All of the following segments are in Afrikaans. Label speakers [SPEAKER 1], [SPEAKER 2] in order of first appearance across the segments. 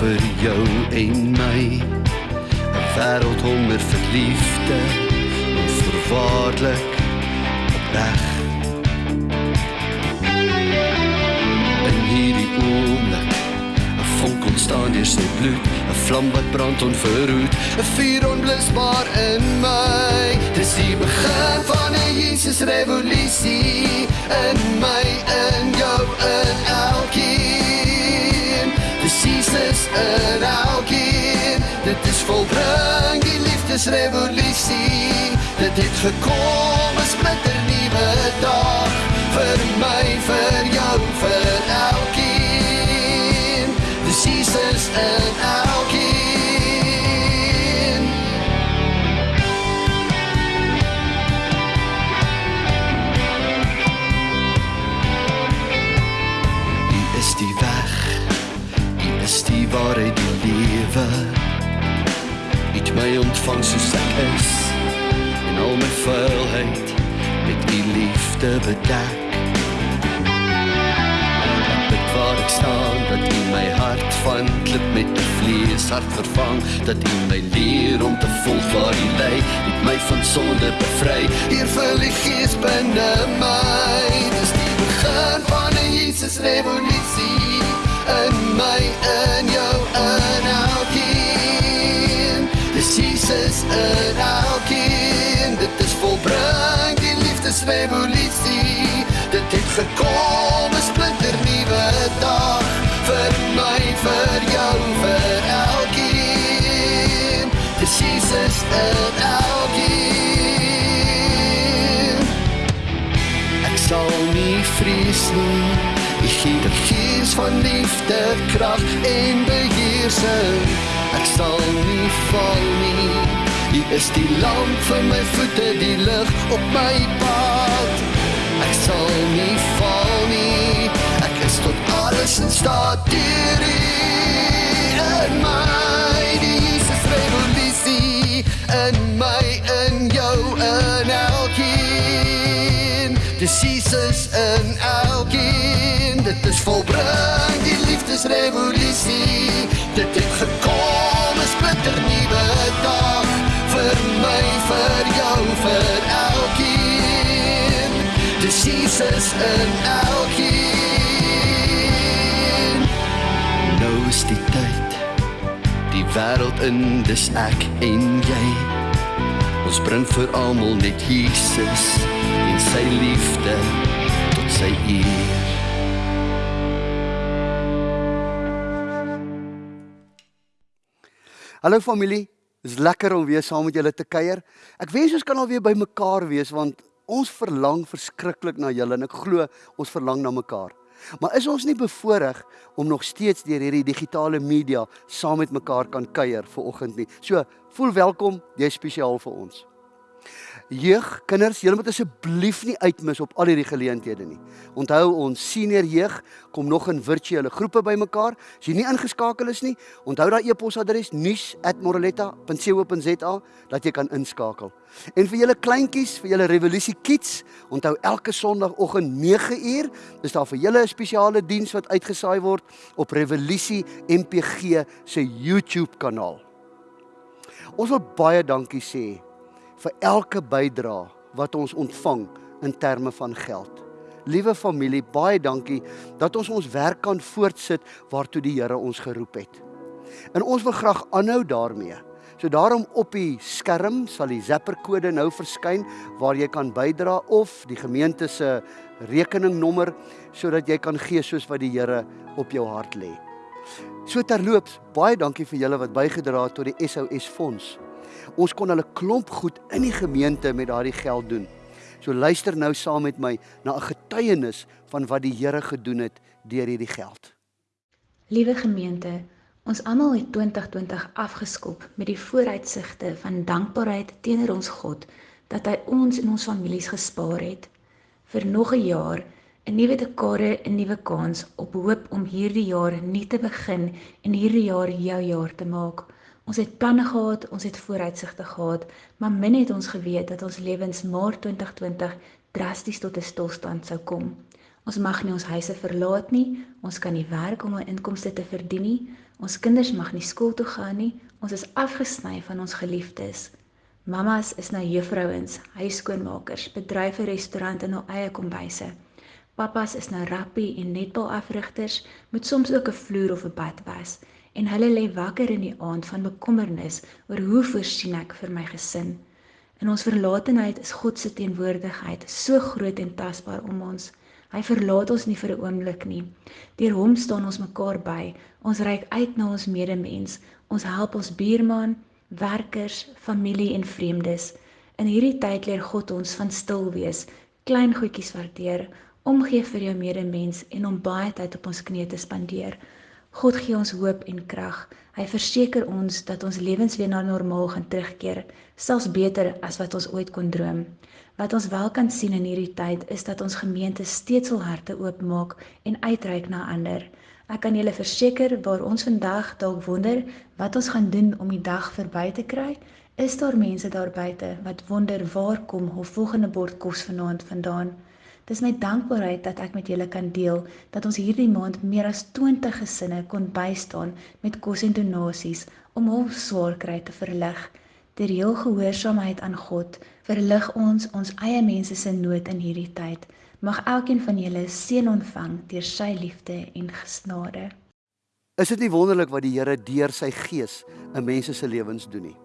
[SPEAKER 1] vir jou en my. 'n Wêreld honder vir liefde, onvoorwaardelik opreg. In hierdie oomblik, 'n vonk ontstaan deur sy bloed, 'n vlam wat brand onverhoed, 'n vuur onblusbaar in my. Dis die begin van 'n Jesus revolusie in my, in jou, in Jesus in elkeen. Dit is volbring die liefdesrevolusie. Dit het gekom 'n splinter nuwe dag vir my, vir jou, vir elkeen. Dis Jesus in elkeen. Lewe? Het my ontvang soos ek is En al my vuilheid met die liefde bedek. Ek bid waar ek staan Dat u my hart van klip met die vlees hart vervang Dat u my leer om te volg waar u lei Het my van sonde bevry. Hier vul die gees binne my Dis die begin van 'n Jesus revolusie In my, in jou, in Dis Jesus in elkeen Dit is volbring die liefdesrevolusie Dit het gekom 'n splinter nuwe dag. Vir my, vir jou, vir elkeen. Dis Jesus in elkeen Ek sal nie vrees nie. U gee die gees van liefde, krag en beheersing. Ek sal nie val nie. U is die lamp vir my voete, die lig op my pad. Ek sal nie val nie. Ek is tot alles in staat U in my die Jesus revolusie in my in jou in elkeen dis Jesus in elkeen dit is volbring die liefdesrevolusie dit het vir my vir jou vir elkeen dis Jesus in elkeen nou is die tyd die wêreld in dis ek en jy ons bring vir almal net Jesus en sy liefde tot sy eer.
[SPEAKER 2] Hallo familie, dis lekker om weer saam met julle te kuier. Ek wens ons kan alweer by mekaar wees want ons verlang verskriklik na julle en ek glo ons verlang na mekaar. Maar is ons nie bevoorreg om nog steeds deur hierdie digitale media saam met mekaar kan kuier vir oggend nie. So, voel welkom, jy's spesiaal vir ons. Jeug, kinders, julle moet asseblief nie uitmis op al hierdie geleenthede nie. Onthou ons senior jeug kom nog in virtuele groepe bymekaar. As jy nie ingeskakel is nie, onthou daai e-posadres nuus@moraletta.co.za dat jy kan inskakel. En vir julle kleintjies, vir julle Revolusie Kids, onthou elke Sondagoggend 9uur, is daar vir julle 'n spesiale diens wat uitgesaai word op Revolusie MPG se YouTube kanaal. Ons wil baie dankie sê vir elke bydrae wat ons ontvang in terme van geld. Liewe familie, baie dankie dat ons ons werk kan voortsit waartoe die Here ons geroep het. En ons wil graag aanhou daarmee. So daarom op die skerm sal die Zapper-kode nou verskyn waar jy kan bydra of die gemeente se rekeningnommer sodat jy kan gee soos wat die Here op jou hart lê. So terloops, baie dankie vir julle wat bygedra het tot die SOS fonds. Ons kon hulle klomp goed in die gemeente met daardie geld doen. So luister nou saam met my na 'n getuienis van wat die Here gedoen het deur hierdie geld.
[SPEAKER 3] Liewe gemeente, ons almal het 2020 afgeskop met die vooruitsigte van dankbaarheid teenoor ons God dat hy ons en ons families gespaar het vir nog 'n jaar, 'n nuwe dekade, 'n nuwe kans op hoop om hierdie jaar nuut te begin en hierdie jaar jou jaar te maak. Ons het planne gehad, ons het vooruitsigte gehad, maar min het ons geweet dat ons lewens maar 2020 drasties tot 'n stilstand sou kom. Ons mag nie ons huise verlaat nie. Ons kan nie werk om 'n inkomste te verdien nie. Ons kinders mag nie skool toe gaan nie. Ons is afgesny van ons geliefdes. Mamas is nou juffrouens, huiskoonmakers, bedrywe restaurante en hul eie kombuise. Pappas is nou rugby en netbal afrigters, moet soms ook 'n vloer of 'n bad was en hulle lê wakker in die aand van bekommernis oor hoe voorsien ek vir my gesin. In ons verlatenheid is God se teenwoordigheid so groot en tasbaar om ons. Hy verlaat ons nie vir 'n oomblik nie. Deur hom staan ons mekaar by. Ons reik uit na ons medemens. Ons help ons buurman, werkers, familie en vreemdes. In hierdie tyd leer God ons van stil wees, klein goedjies waardeer, omgee vir jou medemens en om baie tyd op ons knieë te spandeer. God gee ons hoop en krag. Hy verseker ons dat ons lewens weer na normaal gaan terugkeer, selfs beter as wat ons ooit kon droom. Wat ons wel kan sien in hierdie tyd is dat ons gemeente steeds hul harte oopmaak en uitreik na ander. Ek kan julle verseker waar ons vandag dalk wonder wat ons gaan doen om die dag verby te kry, is daar mense daar buite wat wonder waar kom hul volgende bord kos vanaand vandaan. Dis my dankbaarheid dat ek met julle kan deel dat ons hierdie maand meer as 20 gesinne kon bystaan met kos en donasies om hul swaar kry te verlig. Deur heel gehoorsaamheid aan God verlig ons ons eie mense se nood in hierdie tyd. Mag elkeen van julle seën ontvang deur sy liefde en genade.
[SPEAKER 2] Is dit nie wonderlik wat die Here deur sy gees in mense se lewens doen nie?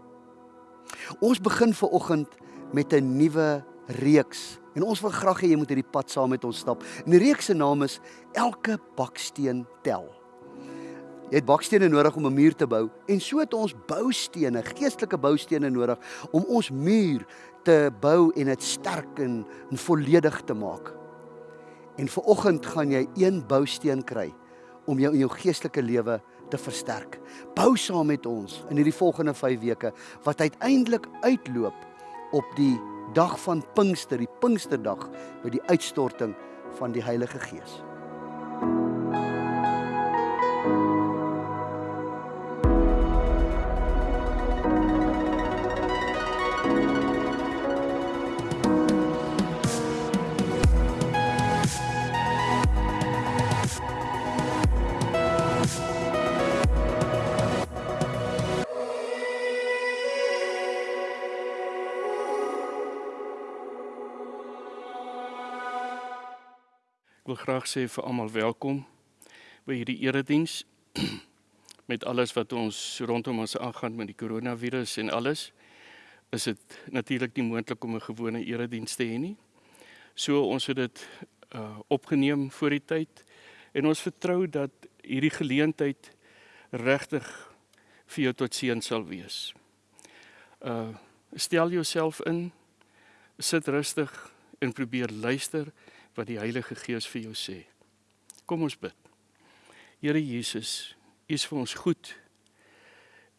[SPEAKER 2] Ons begin ver oggend met 'n nuwe reeks en ons wil graag hê jy moet hierdie pad saam met ons stap. En die reeks se naam is Elke baksteen tel. Jy het bakstene nodig om 'n muur te bou en so het ons boustene, geestelike boustene nodig om ons muur te bou en dit sterk en, en volledig te maak. En vir oggend gaan jy een bousteen kry om jou in jou geestelike lewe te versterk. Bou saam met ons in hierdie volgende 5 weke wat uiteindelik uitloop op die dag van Pinkster, die Pinksterdag by die uitstorting van die Heilige Gees.
[SPEAKER 4] Graag sê vir almal welkom by hierdie erediens met alles wat ons rondom ons aangaan met die koronavirus en alles. Is dit natuurlik nie moontlik om 'n gewone erediens te hê nie. So ons het dit uh opgeneem voor die tyd en ons vertrou dat hierdie geleentheid regtig vir jou tot seën sal wees. Uh stel jouself in, sit rustig en probeer luister wat die Heilige Gees vir jou sê. Kom ons bid. Here Jesus, U is vir ons goed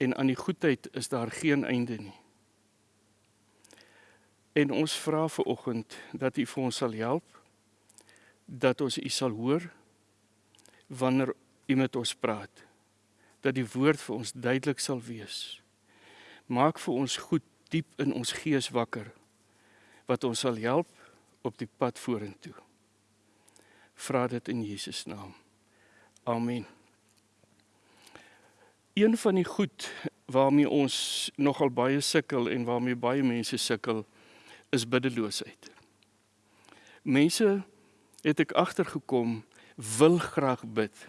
[SPEAKER 4] en aan die goedheid is daar geen einde nie. En ons vra vir oggend dat U vir ons sal help dat ons U sal hoor wanneer U met ons praat. Dat die woord vir ons duidelik sal wees. Maak vir ons goed diep in ons gees wakker wat ons sal help op die pad vorentoe vra dit in Jesus naam. Amen. Een van die goed waarmee ons nogal baie sukkel en waarmee baie mense sukkel is biddeloosheid. Mense het ek agtergekom wil graag bid,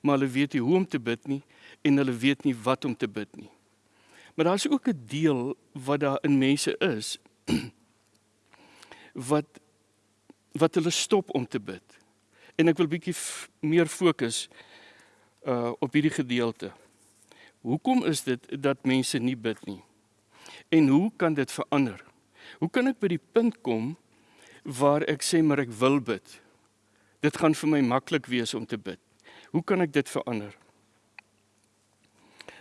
[SPEAKER 4] maar hulle weet nie hoe om te bid nie en hulle weet nie wat om te bid nie. Maar daar's ook 'n deel wat daar in mense is wat wat hulle stop om te bid en ek wil bietjie meer fokus uh op hierdie gedeelte. Hoekom is dit dat mense nie bid nie? En hoe kan dit verander? Hoe kan ek by die punt kom waar ek sê maar ek wil bid? Dit gaan vir my maklik wees om te bid. Hoe kan ek dit verander?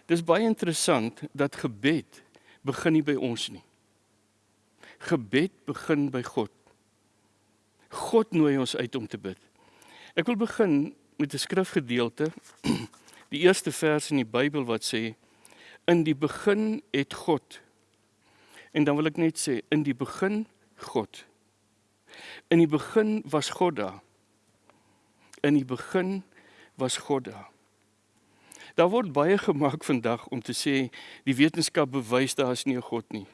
[SPEAKER 4] Dis baie interessant dat gebed begin nie by ons nie. Gebed begin by God. God nooi ons uit om te bid. Ek wil begin met 'n skrifgedeelte. Die eerste vers in die Bybel wat sê in die begin het God. En dan wil ek net sê in die begin God. In die begin was God daar. In die begin was God daar. Daar word baie gemaak vandag om te sê die wetenskap bewys daar is nie 'n God nie.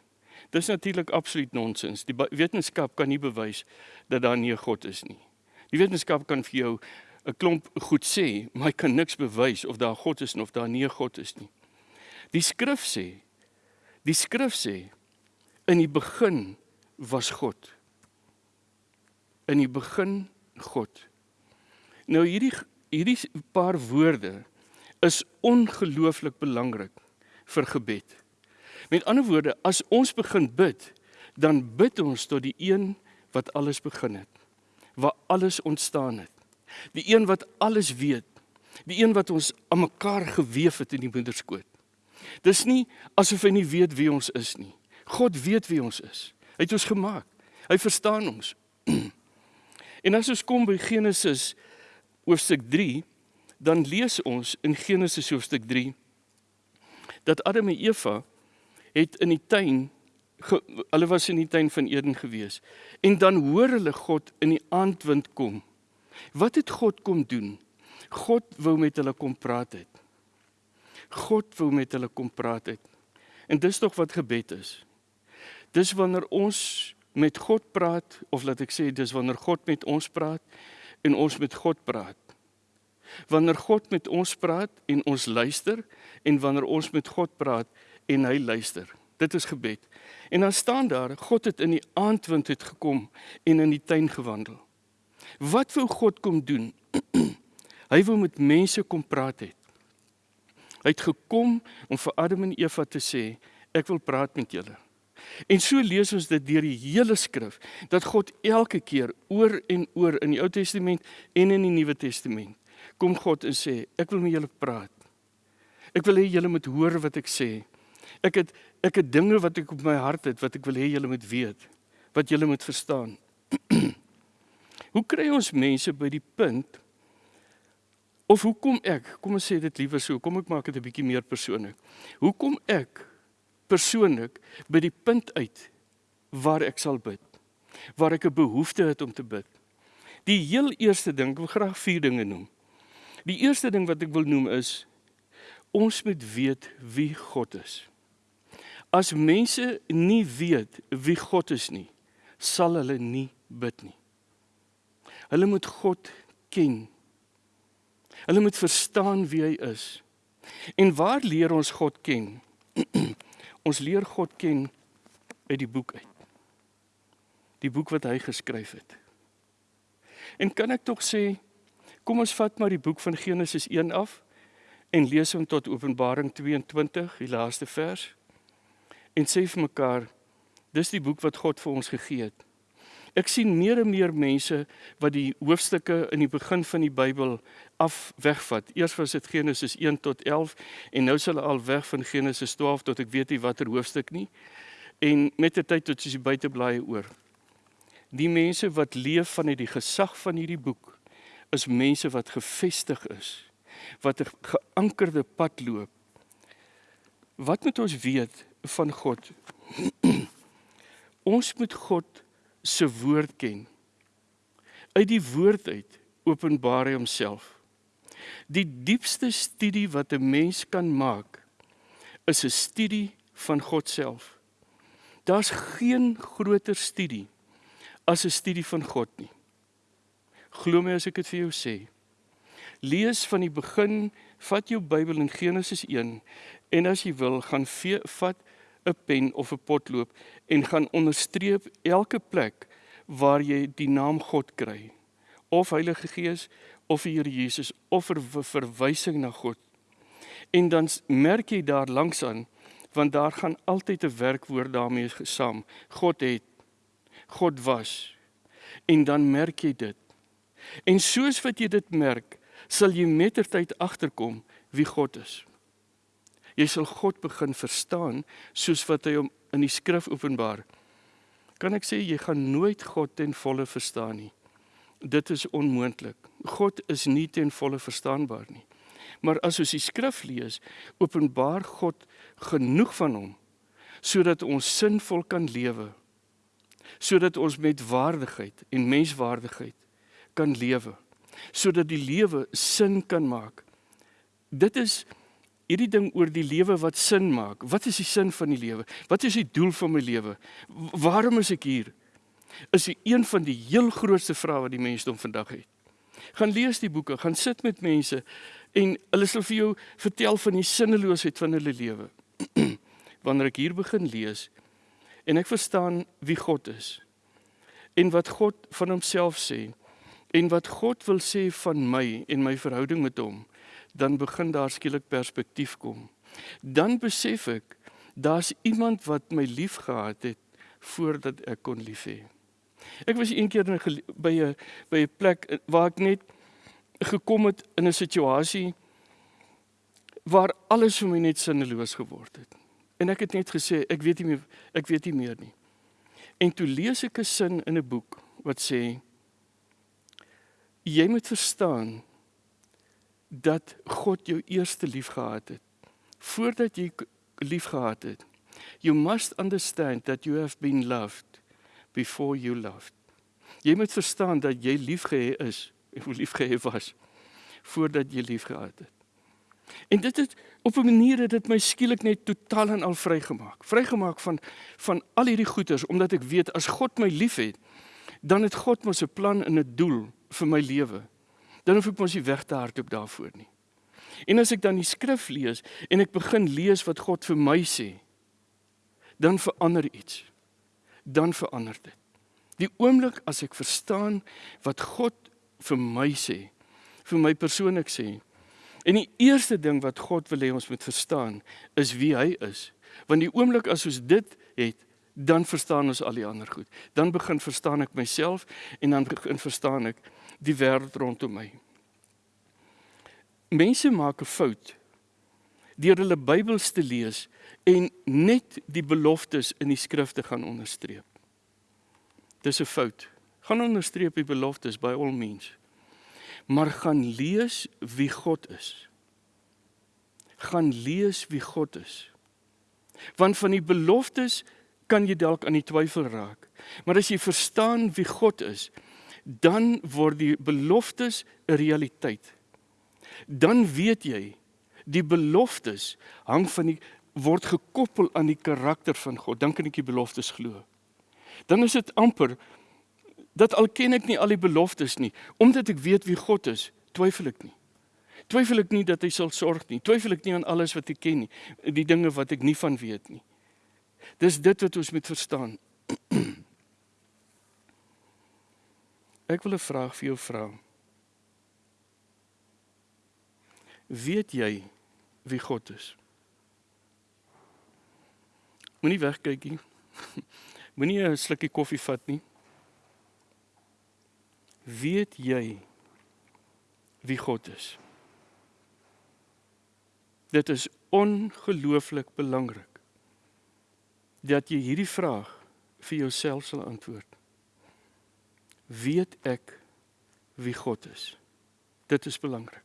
[SPEAKER 4] Dis natuurlik absoluut nonsens. Die wetenskap kan nie bewys dat daar nie 'n God is nie. Die wetenskap kan vir jou 'n klomp goed sê, maar hy kan niks bewys of daar God is of daar nie 'n God is nie. Die skrif sê, die skrif sê in die begin was God. In die begin God. Nou hierdie hierdie paar woorde is ongelooflik belangrik vir gebed. Met ander woorde, as ons begin bid, dan bid ons tot die een wat alles begin het, waar alles ontstaan het. Die een wat alles weet, die een wat ons aan mekaar gewewe het in die moederskoot. Dis nie asof hy nie weet wie ons is nie. God weet wie ons is. Hy het ons gemaak. Hy verstaan ons. en as ons kom by Genesis hoofstuk 3, dan lees ons in Genesis hoofstuk 3 dat Adam en Eva het in die tuin hulle was in die tuin van Eden gewees en dan hoor hulle God in die aandwind kom. Wat het God kom doen? God wou met hulle kom praat het. God wou met hulle kom praat het. En dis tog wat gebed is. Dis wanneer ons met God praat of laat ek sê dis wanneer God met ons praat en ons met God praat. Wanneer God met ons praat en ons luister en wanneer ons met God praat en hy luister. Dit is gebed. En dan staan daar God het in die aandwind het gekom en in die tuin gewandel. Wat wou God kom doen? hy wou met mense kom praat het. Hy het gekom om vir Adam en Eva te sê, ek wil praat met julle. En so lees ons dit deur die hele skrif dat God elke keer oor en oor in die Ou Testament en in die Nuwe Testament kom God en sê ek wil met julle praat. Ek wil hê julle moet hoor wat ek sê. Ek het ek het dinge wat ek op my hart het wat ek wil hê julle moet weet, wat julle moet verstaan. hoe kry ons mense by die punt of hoe kom ek, kom ons sê dit liewer so, kom ek maak dit 'n bietjie meer persoonlik. Hoe kom ek persoonlik by die punt uit waar ek sal bid? Waar ek 'n behoefte het om te bid. Die heel eerste ding, ek wil graag vier dinge noem. Die eerste ding wat ek wil noem is ons moet weet wie God is. As mense nie weet wie God is nie, sal hulle nie bid nie. Hulle moet God ken. Hulle moet verstaan wie hy is. En waar leer ons God ken? ons leer God ken uit die boek uit. Die boek wat hy geskryf het. En kan ek tog sê Kom ons vat maar die boek van Genesis 1 af en lees hom tot Openbaring 22, die laaste vers. En sê vir mekaar, dis die boek wat God vir ons gegee het. Ek sien meer en meer mense wat die hoofstukke in die begin van die Bybel af wegvat. Eers was dit Genesis 1 tot 11 en nou is hulle al weg van Genesis 12 tot ek weet nie watter hoofstuk nie. En met die tyd tot soos die buiteblaaie oor. Die mense wat leef vanuit die gesag van hierdie boek is mense wat gefestig is, wat 'n geankerde pad loop. Wat moet ons weet van God? ons moet God se woord ken. Uit die woord uit openbaar hy homself. Die diepste studie wat 'n mens kan maak is 'n studie van God self. Daar's geen groter studie as 'n studie van God nie. Glo my as ek dit vir jou sê. Lees van die begin, vat jou Bybel in Genesis 1 en as jy wil, gaan vee, vat 'n pen of 'n potloop en gaan onderstreep elke plek waar jy die naam God kry. Of Heilige Gees of die Here Jesus of 'n ver verwysing na God. En dan merk jy daar langs aan want daar gaan altyd 'n werkwoord daarmee saam. God het God was. En dan merk jy dit. En soos wat jy dit merk, sal jy mettertyd agterkom wie God is. Jy sal God begin verstaan soos wat hy hom in die skrif openbaar. Kan ek sê jy gaan nooit God ten volle verstaan nie. Dit is onmoontlik. God is nie ten volle verstaanbaar nie. Maar as ons die skrif lees, openbaar God genoeg van hom sodat ons sinvol kan lewe. Sodat ons met waardigheid en menswaardigheid kan lewe. sodat die lewe sin kan maak. Dit is hierdie ding oor die lewe wat sin maak. Wat is die sin van die lewe? Wat is die doel van my lewe? Waarom is ek hier? Is die een van die heel grootste vrae wat die mensdom vandag het. Gaan lees die boeke, gaan sit met mense en hulle sal vir jou vertel van die sinneloosheid van hulle lewe. Wanneer ek hier begin lees en ek verstaan wie God is en wat God van homself sê en wat God wil sê van my en my verhouding met hom, dan begin daar skielik perspektief kom. Dan besef ek daar's iemand wat my liefgehad het voordat ek kon lief hê. Ek was eendag in 'n by 'n by 'n plek eh, waar ek net gekom het in 'n situasie waar alles vir my net sinneloos geword het. En ek het net gesê ek weet nie meer ek weet nie meer nie. En toe lees ek 'n sin in 'n boek wat sê jy moet verstaan dat God jou eerste liefgehad het. Voordat jy liefgehad het, you must understand that you have been loved before you loved. Jy moet verstaan dat jy liefgehê is en hoe liefgehê was voordat jy liefgehad het. En dit het op 'n manier het dit my skielik net totaal en al vrygemaak. Vrygemaak van van al hierdie goeders omdat ek weet as God my liefhet, dan het God mos 'n plan en 'n doel vir my lewe dan hoef ek mos nie weg te hardloop daarvoor nie. En as ek dan die skrif lees en ek begin lees wat God vir my sê, dan verander iets. Dan verander dit. Die oomblik as ek verstaan wat God vir my sê, vir my persoonlik sê. En die eerste ding wat God wil hê ons moet verstaan, is wie hy is. Want die oomblik as ons dit het, dan verstaan ons al die ander goed. Dan begin verstaan ek myself en dan begin verstaan ek die wêreld rondom my. Mense maak 'n fout deur hulle Bybels te lees en net die beloftes in die skrifte gaan onderstreep. Dis 'n fout. Gaan onderstreep die beloftes by al mens. Maar gaan lees wie God is. Gaan lees wie God is. Want van die beloftes kan jy dalk aan die twyfel raak. Maar as jy verstaan wie God is, dan word die beloftes 'n realiteit. Dan weet jy die beloftes hang van die word gekoppel aan die karakter van God. Dan kan ek die beloftes glo. Dan is dit amper dat al ken ek nie al die beloftes nie, omdat ek weet wie God is, twyfel ek nie. Twyfel ek nie dat hy sal sorg nie. Twyfel ek nie aan alles wat ek ken nie, die dinge wat ek nie van weet nie. Dis dit wat ons moet verstaan. Ek wil 'n vraag vir jou vra. Weet jy wie God is? Moenie wegkyk nie. Moenie 'n slukkie koffie vat nie. Weet jy wie God is? Dit is ongelooflik belangrik dat jy hierdie vraag vir jouself sal antwoord weet ek wie God is. Dit is belangrik.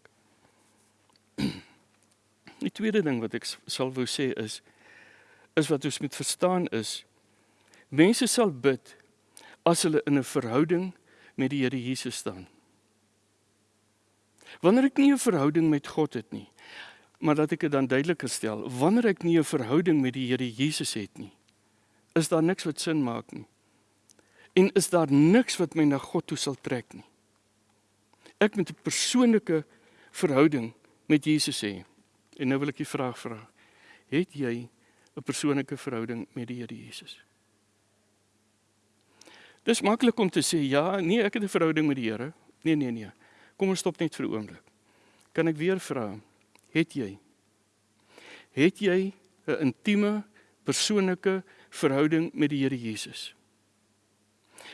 [SPEAKER 4] Die tweede ding wat ek sal wou sê is is wat ons moet verstaan is mense sal bid as hulle in 'n verhouding met die Here Jesus staan. Wanneer ek nie 'n verhouding met God het nie, maar dat ek dit dan duideliker stel, wanneer ek nie 'n verhouding met die Here Jesus het nie, is daar niks wat sin maak nie en is daar niks wat my na God toe sal trek nie. Ek moet 'n persoonlike verhouding met Jesus hê. En nou wil ek die vraag vra. Het jy 'n persoonlike verhouding met die Here Jesus? Dis maklik om te sê ja, nee, ek het 'n verhouding met die Here. Nee, nee, nee. Kom ons stop net vir 'n oomblik. Kan ek weer vra? Het jy Het jy 'n intieme persoonlike verhouding met die Here Jesus?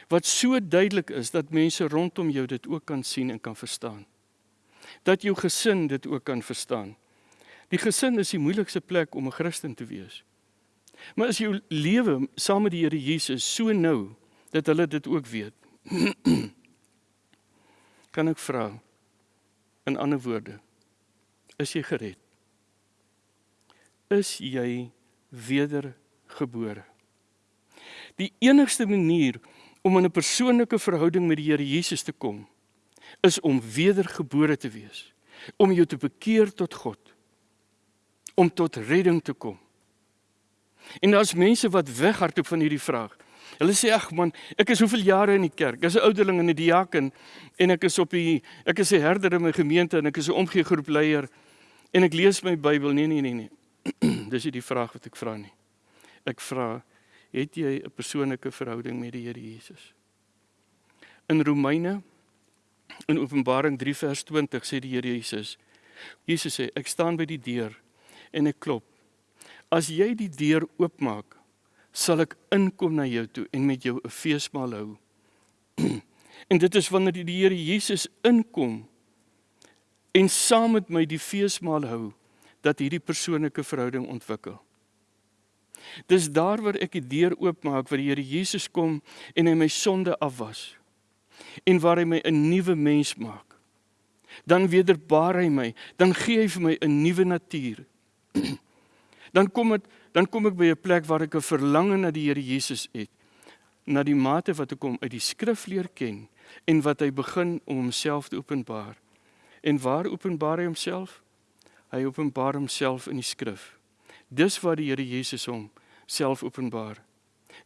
[SPEAKER 4] Wat so duidelik is dat mense rondom jou dit ook kan sien en kan verstaan. Dat jou gesin dit ook kan verstaan. Die gesin is die moeilikste plek om 'n Christen te wees. Maar as jou lewe saam met die Here Jesus so nou dat hulle dit ook weet. kan ek vra in ander woorde is jy gered? Is jy wedergebore? Die enigste manier om in 'n persoonlike verhouding met die Here Jesus te kom, is om wedergebore te wees, om jou te bekeer tot God, om tot redding te kom. En daar's mense wat weghardloop van hierdie vraag. Hulle sê ag man, ek is soveel jare in die kerk. Ek is 'n ouderling en 'n diaken en ek is op die ek is 'n herder in my gemeente en ek is 'n omgee groep leier en ek lees my Bybel. Nee nee nee nee. Dis nie die vraag wat ek vra nie. Ek vra, het jy 'n persoonlike verhouding met die Here Jesus? In Romeine in Openbaring 3 vers 20 sê die Here Jesus, Jesus sê, ek staan by die deur en ek klop. As jy die deur oopmaak, sal ek inkom na jou toe en met jou 'n feesmaal hou. en dit is wanneer die Here Jesus inkom en saam met my die feesmaal hou dat hierdie persoonlike verhouding ontwikkel. Dis daar waar ek die deur oopmaak waar die Here Jesus kom en hy my sonde afwas en waar hy my 'n nuwe mens maak. Dan wederbaar hy my, dan gee hy vir my 'n nuwe natuur. dan kom dit dan kom ek by 'n plek waar ek 'n verlange na die Here Jesus het. Na die mate wat ek hom uit die skrif leer ken en wat hy begin om homself te openbaar. En waar openbaar hy homself? Hy openbaar homself in die skrif. Dis waar die Here Jesus hom self openbaar.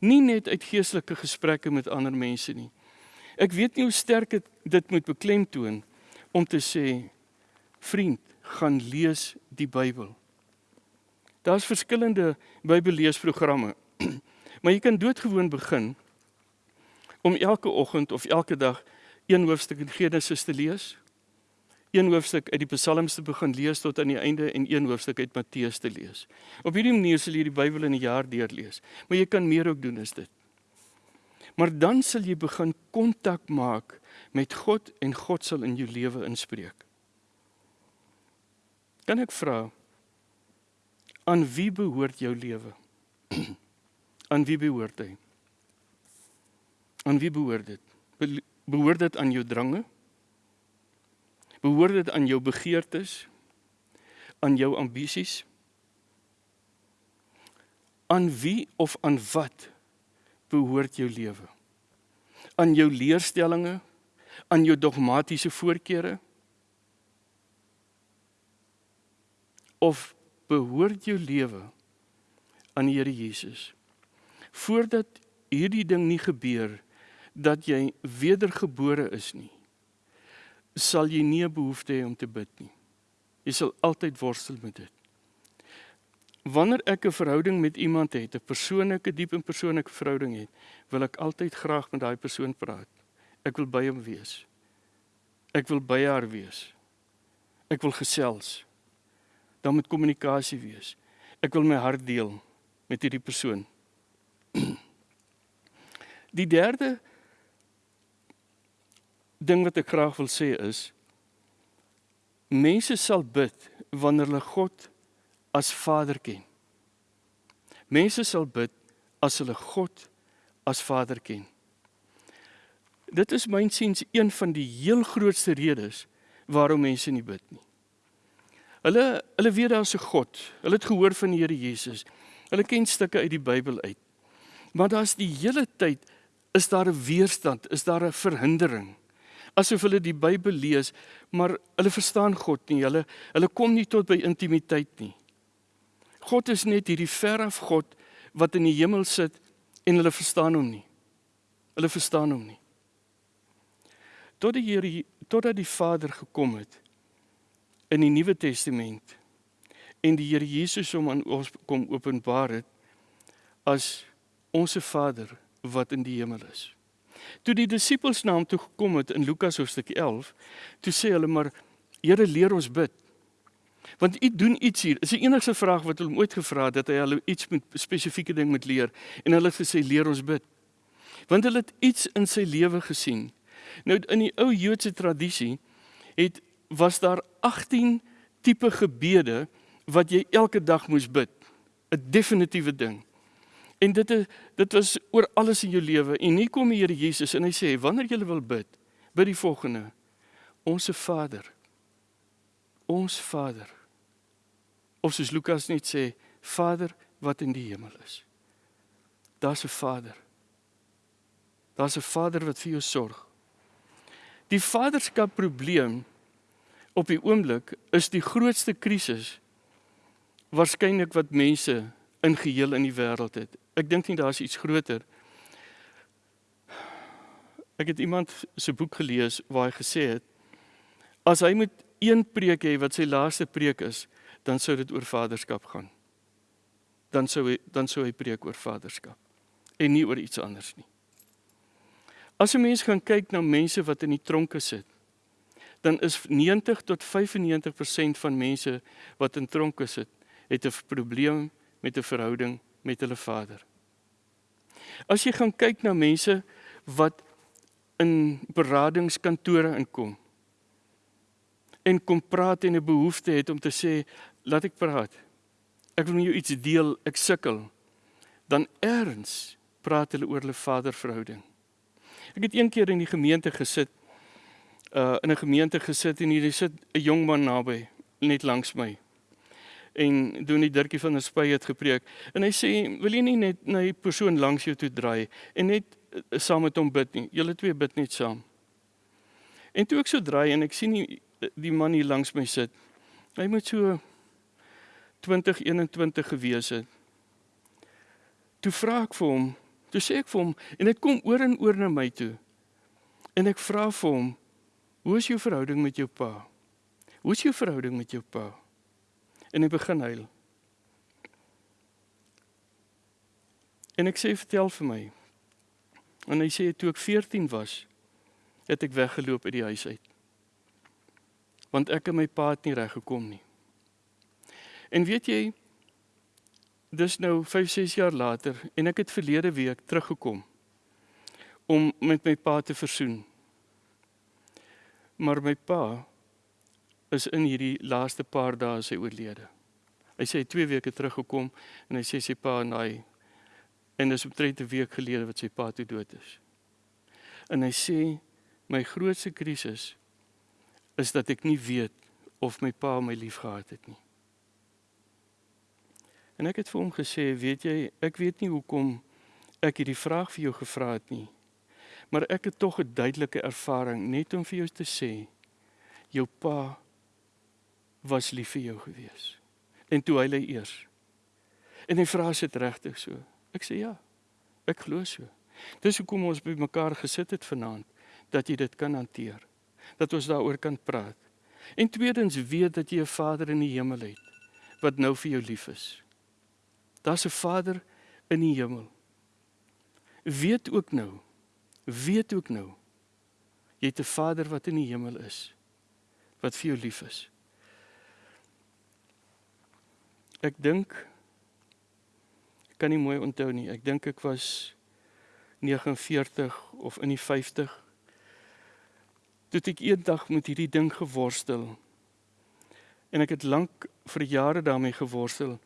[SPEAKER 4] Nie net uit geestelike gesprekke met ander mense nie. Ek weet nie hoe sterk dit dit moet beklemtoon om te sê vriend, gaan lees die Bybel. Daar's verskillende Bybelleesprogramme. Maar jy kan doodgewoon begin om elke oggend of elke dag een hoofstuk in Genesis te lees. Een hoofstuk uit die Psalms te begin lees tot aan die einde en een hoofstuk uit Matteus te lees. Op hierdie manier sal jy die Bybel in 'n jaar deurlees. Maar jy kan meer ook doen as dit. Maar dan sal jy begin kontak maak met God en God sal in jou lewe inspreek. Kan ek vra Aan wie behoort jou lewe? aan wie behoort hy? Aan wie behoort dit? Be behoort dit aan jou drange? Behoort dit aan jou begeertes? Aan jou ambisies? Aan wie of aan wat behoort jou lewe? Aan jou leerstellings? Aan jou dogmatiese voorkeure? Of behoort jou lewe aan die Here Jesus. Voordat hierdie ding nie gebeur dat jy wedergebore is nie, sal jy nie behoefte hê om te bid nie. Jy sal altyd worstel met dit. Wanneer ek 'n verhouding met iemand het, 'n persoonlike, diep en persoonlike verhouding het, wil ek altyd graag met daai persoon praat. Ek wil by hom wees. Ek wil by haar wees. Ek wil gesels dan moet kommunikasie wees. Ek wil my hart deel met hierdie persoon. Die derde ding wat ek graag wil sê is mense sal bid wanneer hulle God as Vader ken. Mense sal bid as hulle God as Vader ken. Dit is mynsiens een van die heel grootste redes waarom mense nie bid nie. Hulle hulle weet daar's 'n God. Hulle het gehoor van die Here Jesus. Hulle ken stukke uit die Bybel uit. Maar daar's die hele tyd is daar 'n weerstand, is daar 'n verhindering. Asof hulle die Bybel lees, maar hulle verstaan God nie. Hulle hulle kom nie tot by intimiteit nie. God is net hierdie veraf God wat in die hemel sit en hulle verstaan hom nie. Hulle verstaan hom nie. Tot die Here totdat die Vader gekom het in die Nuwe Testament en die Here Jesus hom aan ons kom openbaar het as onsse Vader wat in die hemel is. Toe die disippels na hom toe gekom het in Lukas hoofstuk 11, toe sê hulle maar Here leer ons bid. Want u doen iets hier. Is die enigste vraag wat hulle ooit gevra het dat hy hulle iets met spesifieke ding moet leer en hulle het gesê leer ons bid. Want hulle het iets in sy lewe gesien. Nou in die ou Joodse tradisie het was daar 18 tipe gebede wat jy elke dag moes bid. 'n Definitiewe ding. En dit dit was oor alles in jou lewe. En hier kom die Here Jesus en hy sê wanneer jy wil bid, bid die volgende: Onse Vader. Ons Vader. Of soos Lukas net sê, Vader wat in die hemel is. Daar's 'n Vader. Daar's 'n Vader wat vir jou sorg. Die vaderskap probleem op die oomblik is die grootste krisis waarskynlik wat mense in geheel in die wêreld het. Ek dink nie daar's iets groter. Ek het iemand se boek gelees waar hy gesê het as hy met een preek hê wat sy laaste preek is, dan sou dit oor vaderskap gaan. Dan sou hy dan sou hy preek oor vaderskap en nie oor iets anders nie. As 'n mens gaan kyk na mense wat in die tronke sit, dan is 90 tot 95% van mense wat in tronke sit, het 'n probleem met 'n verhouding met hulle vader. As jy gaan kyk na mense wat in beradingskantore inkom en kom praat en 'n behoefte het om te sê laat ek praat. Ek wil met jou iets deel, ek sukkel. Dan eers praat hulle oor hulle vaderverhouding. Ek het een keer in die gemeente gesit uh in 'n gemeente gesit en hier sit 'n jong man naby net langs my. En doen die dirkie van 'n spy het gepreek en hy sê wil jy nie net na die persoon langs jou toe draai en net uh, saam met hom bid nie. Julle twee bid net saam. En toe ek so draai en ek sien die die man hier langs my sit. Hy moet so 2021 gewees het. Toe vra ek vir hom, toe sê ek vir hom en dit kom oor en oor na my toe. En ek vra vir hom, "Hoe is jou verhouding met jou pa? Hoe is jou verhouding met jou pa?" En hy begin huil. En ek sê, "Vertel vir my." En hy sê, "Toe ek 14 was, het ek weggeloop uit die huis uit." want ek en my pa het nie reg gekom nie. En weet jy, dis nou 5, 6 jaar later en ek het verlede week teruggekom om met my pa te versoen. Maar my pa is in hierdie laaste paar dae sy oorlede. Hy sê 2 weke teruggekom en hy sê sy pa en hy en dis omtrent 'n week gelede wat sy pa toe dood is. En hy sê my grootste krisis is dat ek nie weet of my pa my liefgehad het nie. En ek het vir hom gesê, weet jy, ek weet nie hoekom ek hierdie vraag vir jou gevra het nie. Maar ek het tog 'n duidelike ervaring net om vir jou te sê jou pa was lief vir jou gewees. En toe hy lê eers. En hy vra as dit regtig so. Ek sê ja. Ek glo so. Dis hoekom ons by mekaar gesit het vanaand dat jy dit kan hanteer dat ons daaroor kan praat. En tweedens weet dat jy 'n Vader in die hemel het wat nou vir jou lief is. Daar's 'n Vader in die hemel. Weet ook nou, weet ook nou jy het 'n Vader wat in die hemel is wat vir jou lief is. Ek dink ek kan nie mooi onthou nie. Ek dink ek was 49 of in die 50 toe ek eendag met hierdie ding geworstel. En ek het lank vir jare daarmee geworstel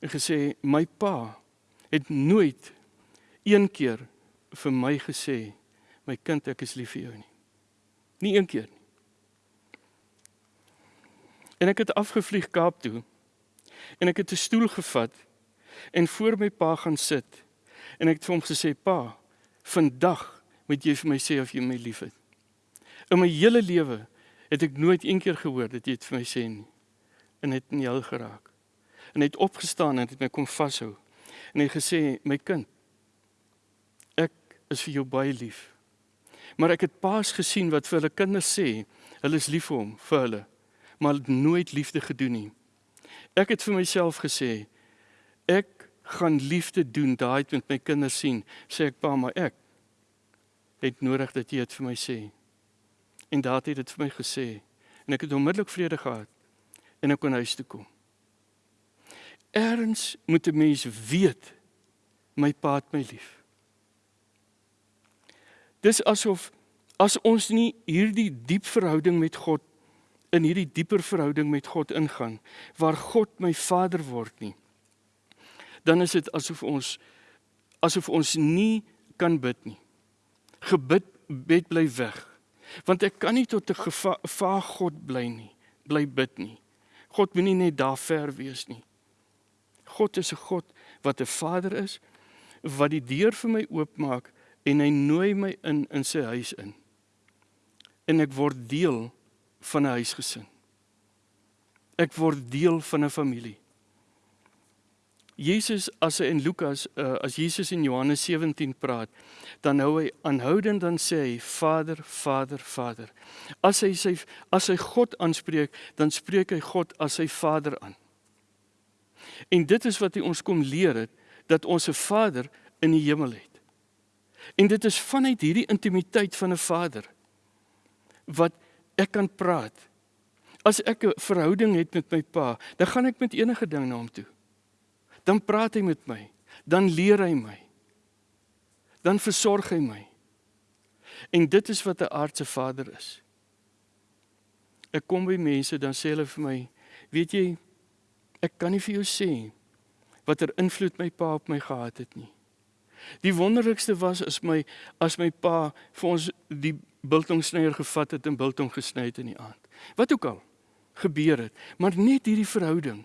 [SPEAKER 4] en gesê my pa het nooit een keer vir my gesê my kind ek is lief vir jou nie. Nie een keer nie. En ek het afgevlieg Kaap toe. En ek het 'n stoel gevat en voor my pa gaan sit. En ek het vir hom gesê pa, vandag moet jy vir my sê of jy my liefhet. In my hele lewe het ek nooit een keer gehoor dat jy dit vir my sê nie. En het in jou geraak. En het opgestaan en het my kom vashou. En hy gesê, "My kind, ek is vir jou baie lief." Maar ek het paas gesien wat vir hulle kinders sê, hulle is lief vir hom, vir hulle, maar nooit liefde gedoen nie. Ek het vir myself gesê, ek gaan liefde doen daai met my kinders sien, sê ek pa, maar ek het nodig dat jy dit vir my sê. En daar het dit vir my gesê en ek het onmiddellik vrede gehad en ek kon huis toe kom. Erns moet 'n mens weet my pa het my lief. Dis asof as ons nie hierdie diep verhouding met God in hierdie dieper verhouding met God ingaan waar God my Vader word nie dan is dit asof ons asof ons nie kan bid nie. Gebid bid bly weg. Want ek kan nie tot 'n vaag God bly nie, bly bid nie. God moenie net daar ver wees nie. God is 'n God wat 'n Vader is wat die deur vir my oopmaak en hy nooi my in in sy huis in. en ek word deel van 'n huisgesin. Ek word deel van 'n familie. Jesus as hy in Lukas uh, as Jesus in Johannes 17 praat, dan hou hy aanhoudend dan sê hy Vader, Vader, Vader. As hy sy as hy God aanspreek, dan spreek hy God as sy Vader aan. En dit is wat hy ons kom leer het dat ons 'n Vader in die hemel het. En dit is vanuit hierdie intimiteit van 'n Vader wat ek kan praat. As ek 'n verhouding het met my pa, dan gaan ek met enige ding na hom toe. Dan praat hy met my, dan leer hy my. Dan versorg hy my. En dit is wat 'n aardse vader is. Ek kom by mense dan sê hulle vir my, weet jy, ek kan nie vir jou sê watter invloed my pa op my gehad het nie. Die wonderlikste was as my as my pa vir ons die biltongsnyer gevat het en biltong gesny het in die aand. Wat ook al gebeur het, maar net hierdie verhouding.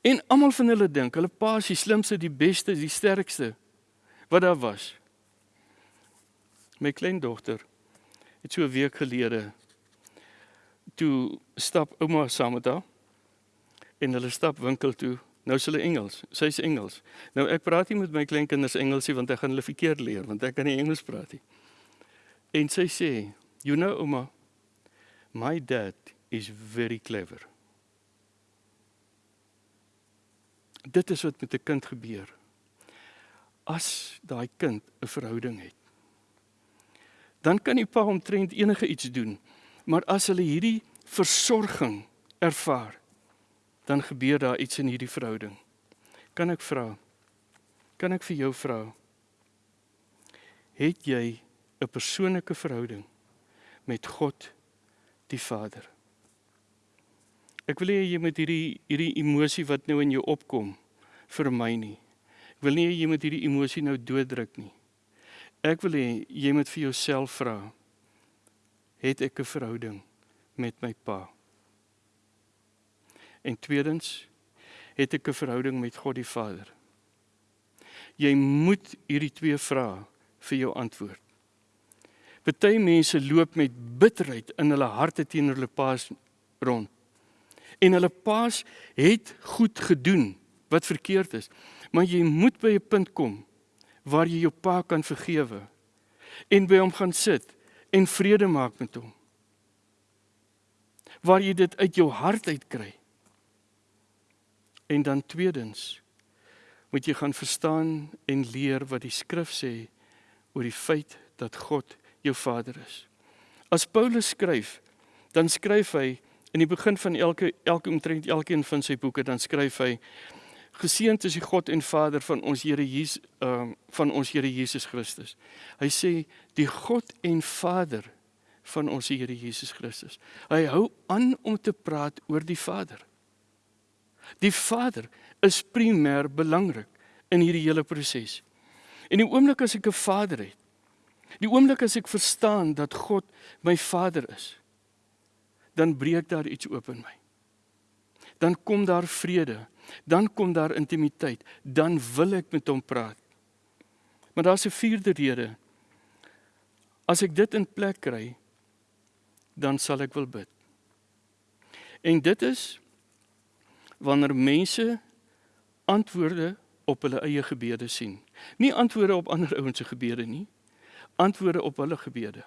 [SPEAKER 4] En almal van hulle dink hulle pa is die slimste, die beste, die sterkste wat daar was. My kleindogter het so 'n week gelede toe stap ouma saam met haar en hulle stap winkel toe Nou is hulle Engels. Sy's Engels. Nou ek praat nie met my kleinkinders Engelsie want ek gaan hulle verkeerd leer want ek kan nie Engels praat nie. En sy sê, "You know, Oma, my dad is very clever." Dit is wat met 'n kind gebeur. As daai kind 'n verhouding het, dan kan die pa omtrent enige iets doen. Maar as hulle hierdie versorging ervaar, dan gebeur daar iets in hierdie verhouding. Kan ek vra? Kan ek vir jou vra? Het jy 'n persoonlike verhouding met God die Vader? Ek wil hê jy moet hierdie hierdie emosie wat nou in jou opkom vir my nie. Ek wil nie jy moet hierdie emosie nou dooddruk nie. Ek wil hê jy moet vir jouself vra: Het ek 'n verhouding met my Pa? En tweedens het ek 'n verhouding met God die Vader. Jy moet hierdie twee vrae vir jou antwoord. Party mense loop met bitterheid in hulle harte teenoor hulle paas rond. En hulle paas het goed gedoen wat verkeerd is, maar jy moet by 'n punt kom waar jy jou pa kan vergewe en by hom gaan sit en vrede maak met hom. Waar jy dit uit jou hart uit kry. En dan tweedens moet jy gaan verstaan en leer wat die skrif sê oor die feit dat God jou Vader is. As Paulus skryf, dan skryf hy in die begin van elke elke omtrent elkeen van sy boeke dan skryf hy geseënd is die God en Vader van ons Here Jesus ehm uh, van ons Here Jesus Christus. Hy sê die God en Vader van ons Here Jesus Christus. Hy hou aan om te praat oor die Vader. Die Vader is primêr belangrik in hierdie hele proses. En die oomblik as ek 'n Vader het, die oomblik as ek verstaan dat God my Vader is, dan breek daar iets oop in my. Dan kom daar vrede, dan kom daar intimiteit, dan wil ek met hom praat. Maar daar's 'n vierde rede. As ek dit in plek kry, dan sal ek wil bid. En dit is wanneer mense antwoorde op hulle eie gebede sien. Nie antwoorde op ander ouens se gebede nie, antwoorde op hulle gebede.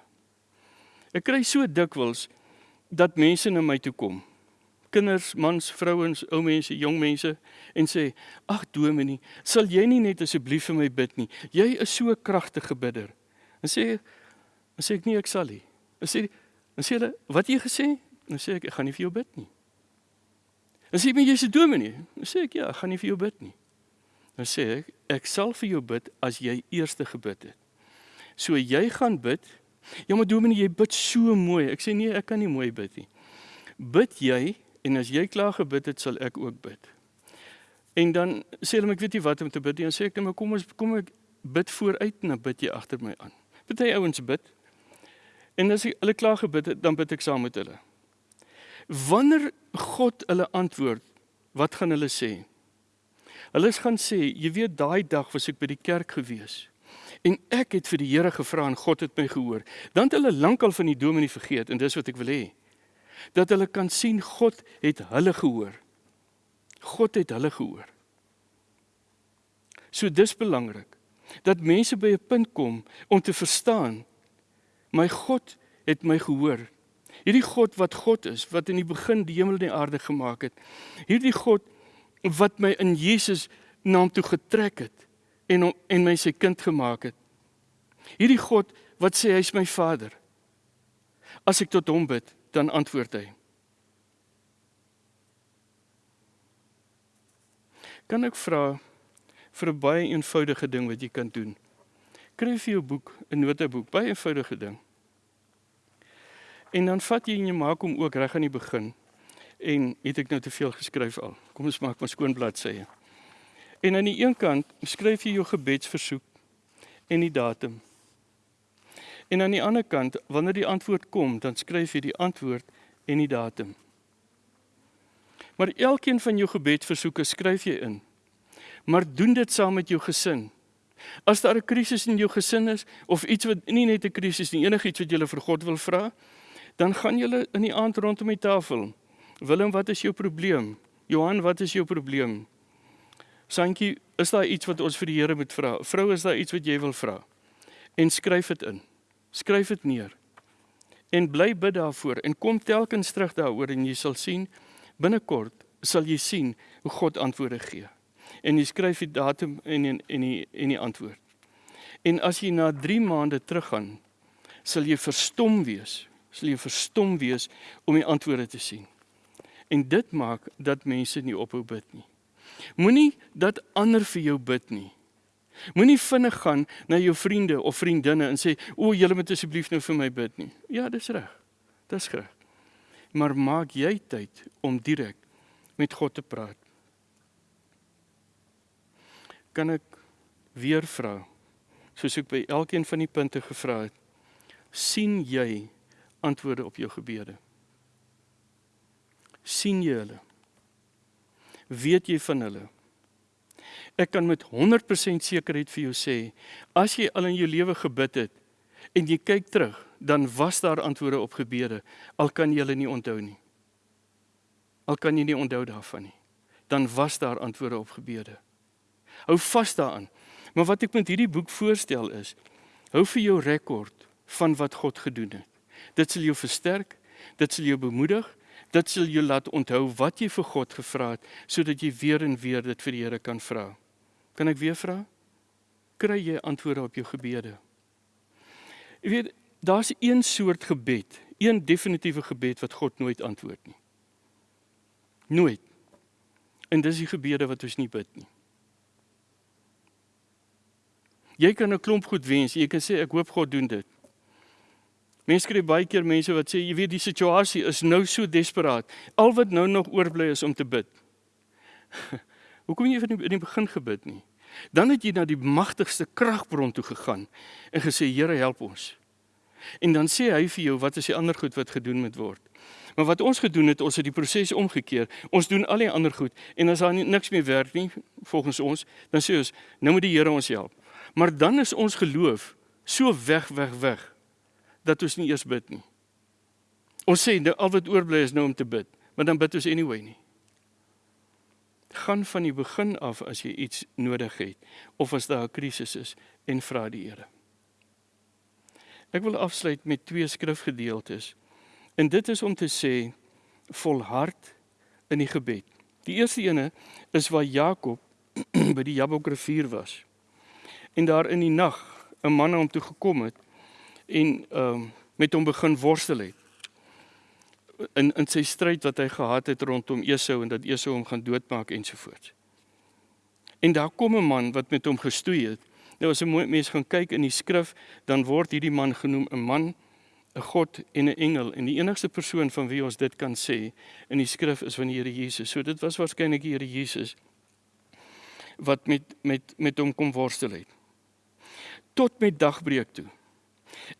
[SPEAKER 4] Ek kry so dikwels dat mense na my toe kom. Kinders, mans, vrouens, ou mense, jong mense en sê: "Ag Dominee, sal jy nie net asseblief vir my bid nie? Jy is so 'n kragtige bidder." En sê en sê ek nie ek sal nie. En sê en sê hulle, "Wat jy gesê?" En sê ek ek gaan nie vir jou bid nie. Dan sê jy jy's 'n dominee. Dan sê ek ja, ek gaan nie vir jou bid nie. Dan sê ek ek sal vir jou bid as jy eers gebid het. So jy gaan bid. Ja, maar dominee, jy bid so mooi. Ek sê nee, ek kan nie mooi bid nie. Bid jy en as jy klaar gebid het, sal ek ook bid. En dan sê hulle ek weet nie wat om te bid nie. Dan sê ek net kom ons kom ek bid vooruit en dan bid jy agter my aan. Party ouens bid. En as hulle klaar gebid het, dan bid ek saam met hulle. Wanneer God hulle antwoord, wat gaan hulle sê? Hulle gaan sê, jy weet daai dag was ek by die kerk gewees En ek het vir die Here gevra en God het my gehoor. Dan het hulle lankal van die dominee vergeet en dis wat ek wil hê. Dat hulle kan sien God het hulle gehoor. God het hulle gehoor. So dis belangrik dat mense by 'n punt kom om te verstaan my God het my gehoor. Hierdie God wat God is, wat in die begin die hemel en die aarde gemaak het. Hierdie God wat my in Jesus naam toe getrek het en hom en my sy kind gemaak het. Hierdie God wat sê hy's my Vader. As ek tot hom bid, dan antwoord hy. Kan ek vra vir 'n baie eenvoudige ding wat jy kan doen? Kry vir jou boek, 'n notaboek, baie eenvoudige ding. En dan vat jy en jy maak hom ook reg aan die begin. En het ek nou te veel geskryf al? Kom ons maak maar skoon bladsye. En aan die een kant skryf jy jou gebedsversoek en die datum. En aan die ander kant, wanneer die antwoord kom, dan skryf jy die antwoord en die datum. Maar elkeen van jou gebedsversoeke skryf jy in. Maar doen dit saam met jou gesin. As daar 'n krisis in jou gesin is of iets wat nie net 'n krisis nie, enigiets wat jy vir God wil vra, dan gaan julle in die aand rondom die tafel. Willem, wat is jou probleem? Johan, wat is jou probleem? Santjie, is daar iets wat ons vir die Here moet vra? Vrou, is daar iets wat jy wil vra? En skryf dit in. Skryf dit neer. En bly bid daarvoor en kom telkens terug daaroor en jy sal sien binnekort sal jy sien hoe God antwoorde gee. En jy skryf die datum en en en die en die antwoord. En as jy na 3 maande teruggaan, sal jy verstom wees. Sal jy verstom wees om die antwoorde te sien. En dit maak dat mense nie ophou bid nie. Moenie dat ander vir jou bid nie. Moenie vinnig gaan na jou vriende of vriendinne en sê, "O, julle moet asseblief nou vir my bid nie." Ja, dis reg. Dis reg. Maar maak jy tyd om direk met God te praat. Kan ek weer vra, soos ek by elkeen van die punte gevra het, sien jy antwoorde op jou gebede? sien jy hulle? Weet jy van hulle? Ek kan met 100% sekerheid vir jou sê, as jy al in jou lewe gebid het en jy kyk terug, dan was daar antwoorde op gebede, al kan jy hulle nie onthou nie. Al kan jy nie onthou daarvan nie. Dan was daar antwoorde op gebede. Hou vas daaraan. Maar wat ek met hierdie boek voorstel is, hou vir jou rekord van wat God gedoen het. Dit sal jou versterk, dit sal jou bemoedig Dit sal jou laat onthou wat jy vir God gevra het sodat jy weer en weer dit vir die Here kan vra. Kan ek weer vra? Kry jy antwoorde op jou gebede? Jy weet, daar's een soort gebed, een definitiewe gebed wat God nooit antwoord nie. Nooit. En dis die gebede wat ons nie bid nie. Jy kan 'n klomp goed wens, jy kan sê ek hoop God doen dit. Mense kry baie keer mense wat sê jy weet die situasie is nou so desperaat. Al wat nou nog oorbly is om te bid. Hoekom jy in die begin gebid nie? Dan het jy na die magtigste kragbron toe gegaan en gesê Here help ons. En dan sê hy vir jou wat is die ander goed wat gedoen moet word. Maar wat ons gedoen het, ons het die proses omgekeer. Ons doen al die ander goed en as daar niks meer werk nie volgens ons, dan sê ons nou moet die Here ons help. Maar dan is ons geloof so weg weg weg dat ons nie eers bid nie. Ons sê nou al wat oorbly is nou om te bid, maar dan bid ons anyway nie. Gaan van die begin af as jy iets nodig het of as daar 'n krisis is en vra die Here. Ek wil afsluit met twee skrifgedeeltes. En dit is om te sê volhard in die gebed. Die eerste ene is waar Jakob by die Jabok rivier was. En daar in die nag 'n man na hom toe gekom het en ehm um, met hom begin worstel het. In in sy stryd wat hy gehad het rondom Esau en dat Esau hom gaan doodmaak ensovoorts. En daar kom 'n man wat met hom gestoei het. Nou as 'n mens gaan kyk in die skrif, dan word hierdie man genoem 'n man, 'n god en 'n engel en die enigste persoon van wie ons dit kan sê in die skrif is van die Here Jesus. So dit was waarskynlik die Here Jesus wat met met met hom kom worstel het. Tot met dagbreek toe.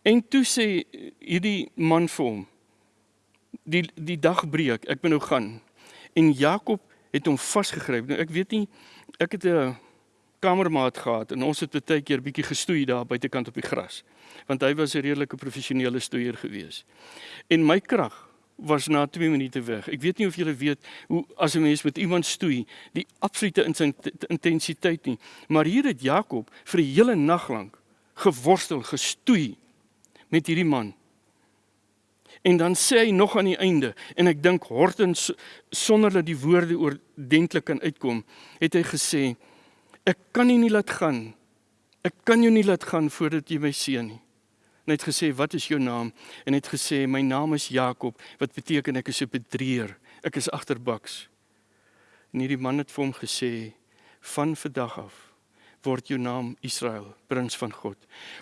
[SPEAKER 4] En toe sê hierdie man vir hom: "Die die dag breek, ek moet nou gaan." En Jakob het hom vasgegryp. Nou ek weet nie ek het 'n kamermaat gehad en ons het baie keer bietjie gestoei daar buitekant op die gras. Want hy was 'n redelike professionele stoeier gewees. En my krag was na 2 minute weg. Ek weet nie of julle weet hoe as 'n mens met iemand stoei, die absolute intensiteit nie. Maar hier het Jakob vir 'n hele nag lank geworstel, gestoei met hierdie man. En dan sê hy nog aan die einde en ek dink Horton sonder dat die woorde oordentlik kan uitkom, het hy gesê ek kan nie laat gaan. Ek kan jou nie laat gaan voordat jy my seën nie en het gesê wat is jou naam en het gesê my naam is Jakob wat beteken ek is 'n bedrieër ek is agterbaks en hierdie man het vir hom gesê van vandag af word jou naam Israel prins van God.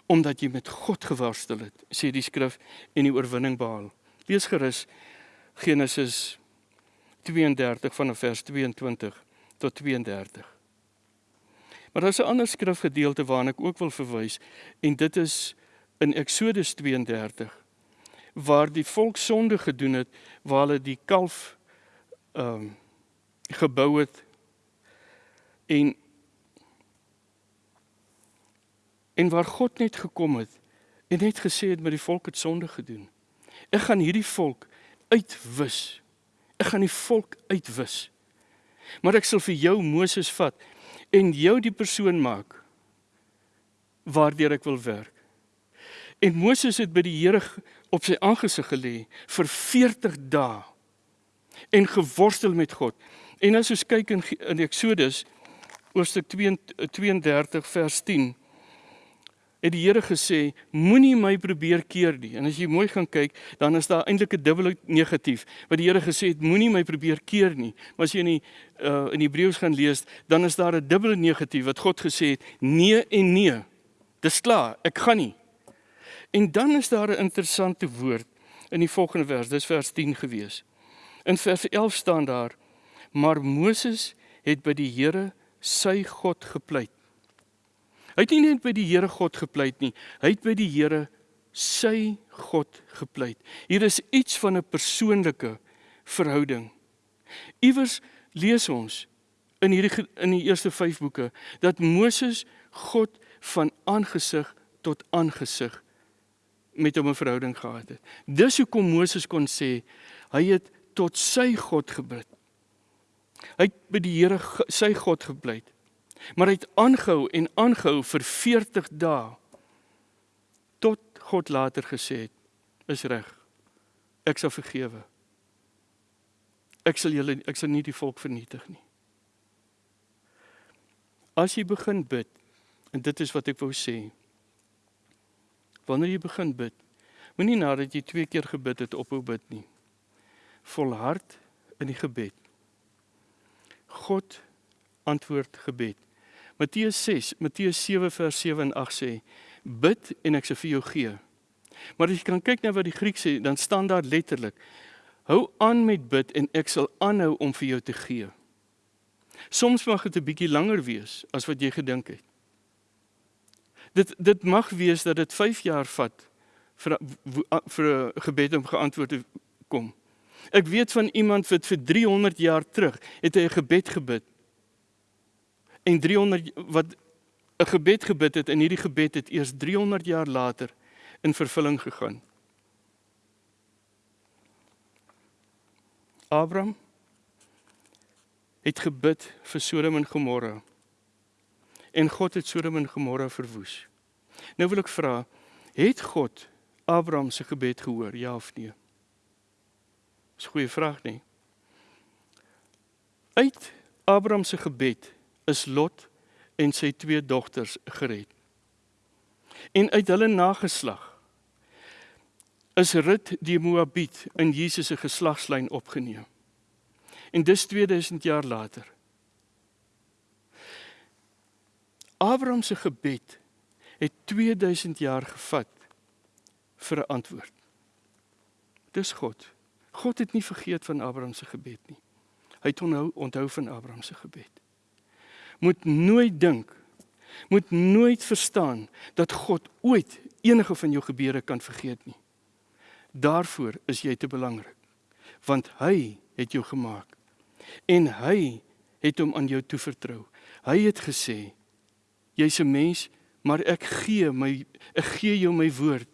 [SPEAKER 4] Omdat jy met God geworstel het sê die skrif en die oorwinning behaal. Lees gerus Genesis 32 vanaf vers 22 tot 32 Maar daar is 'n ander skrifgedeelte waarna ek ook wil verwys en dit is in Eksodus 32 waar die volk sonde gedoen het waar hulle die kalf ehm um, gebou het en en waar God net gekom het en net gesê het met die volk het sonde gedoen. Ek gaan hierdie volk uitwis. Ek gaan die volk uitwis. Maar ek sal vir jou Moses vat en jou die persoon maak waardeur ek wil werk. En Moses het by die Here op sy aangesig gelê vir 40 dae en geworstel met God. En as ons kyk in, in Eksodus hoofstuk 32 vers 10 het die Here gesê moenie my probeer keer nie. En as jy mooi gaan kyk, dan is daar eintlik 'n dubbele negatief. Wat die Here gesê het moenie my probeer keer nie. Maar as jy in die uh, in Hebreëus gaan lees, dan is daar 'n dubbele negatief wat God gesê het nee en nee. Dis klaar, ek gaan nie. En dan is daar 'n interessante woord in die volgende vers, dis vers 10 gewees. In vers 11 staan daar: Maar Moses het by die Here sy God gepleit. Hy het nie net by die Here God gepleit nie, hy het by die Here sy God gepleit. Hier is iets van 'n persoonlike verhouding. Iewers lees ons in hierdie in die eerste 5 boeke dat Moses God van aangesig tot aangesig met hom 'n verhouding gehad het. Dis hoekom Moses kon sê hy het tot sy God gebid. Hy het by die Here sy God gepleit. Maar hy het aangehou en aangehou vir 40 dae tot God later gesê het: "Is reg. Ek sal vergewe. Ek sal julle ek sal nie die volk vernietig nie." As jy begin bid en dit is wat ek wou sê, Wanneer jy begin bid, moenie nadat jy twee keer gebid het ophou bid nie. Volhard in die gebed. God antwoord gebed. Matteus 6, Matteus 7 vers 7 en 8 sê: Bid en ek sal vir jou gee. Maar as jy kan kyk na wat die Griek sê, dan staan daar letterlik: Hou aan met bid en ek sal aanhou om vir jou te gee. Soms mag dit 'n bietjie langer wees as wat jy gedink het dit dit mag wees dat dit 5 jaar vat vir vir 'n gebed om geantwoord te kom. Ek weet van iemand wat vir 300 jaar terug het hy 'n gebed gebid. En 300 wat 'n gebed gebid het en hierdie gebed het eers 300 jaar later in vervulling gegaan. Abraham het gebid vir Sodom en Gomorra en God het Sodom en Gomorra verwoes. Nou wil ek vra, het God Abraham se gebed gehoor, ja of nee? Dis 'n goeie vraag nie. Uit Abraham se gebed is Lot en sy twee dogters gered. En uit hulle nageslag is Rut die Moabiet in Jesus se geslagslyn opgeneem. En dis 2000 jaar later. Abraham se gebed het 2000 jaar gevat vir 'n antwoord. Dis God. God het nie vergeet van Abraham se gebed nie. Hy het onthou onthou van Abraham se gebed. Moet nooit dink moet nooit verstaan dat God ooit enige van jou gebede kan vergeet nie. Daarvoor is jy te belangrik. Want hy het jou gemaak en hy het hom aan jou toevertrou. Hy het gesê Jy's 'n mens, maar ek gee my ek gee jou my woord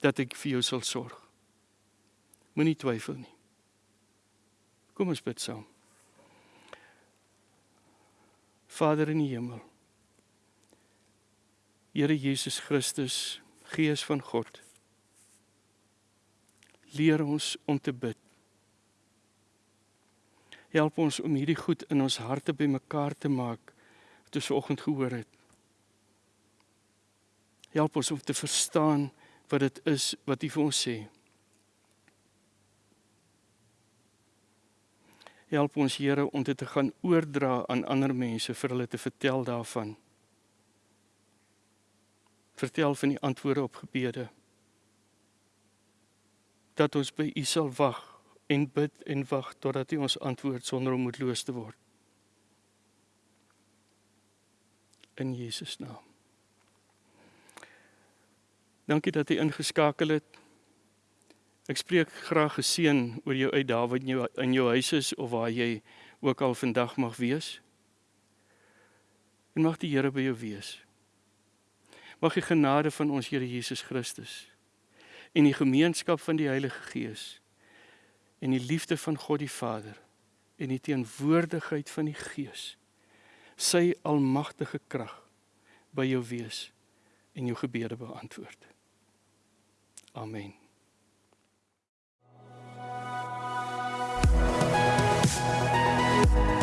[SPEAKER 4] dat ek vir jou sal sorg. Moenie twyfel nie. Kom ons bid saam. Vader in die hemel. Here Jesus Christus, Gees van God. Leer ons om te bid. Help ons om hierdie goed in ons harte bymekaar te maak wat ons vanoggend gehoor het. Help ons om te verstaan wat dit is wat U vir ons sê. Help ons Here om dit te gaan oordra aan ander mense vir hulle te vertel daarvan. Vertel van die antwoorde op gebede. Dat ons by U sal wag en bid en wag totdat U ons antwoord sonder om moedeloos te word. In Jesus naam. Dankie dat jy ingeskakel het. Ek spreek graag geseën oor jou uit daar wat jy in jou huis is of waar jy ook al vandag mag wees. En mag die Here by jou wees. Mag die genade van ons Here Jesus Christus en die gemeenskap van die Heilige Gees en die liefde van God die Vader en die teenwoordigheid van die Gees sy almagtige krag by jou wees en jou gebede beantwoord. Amen. you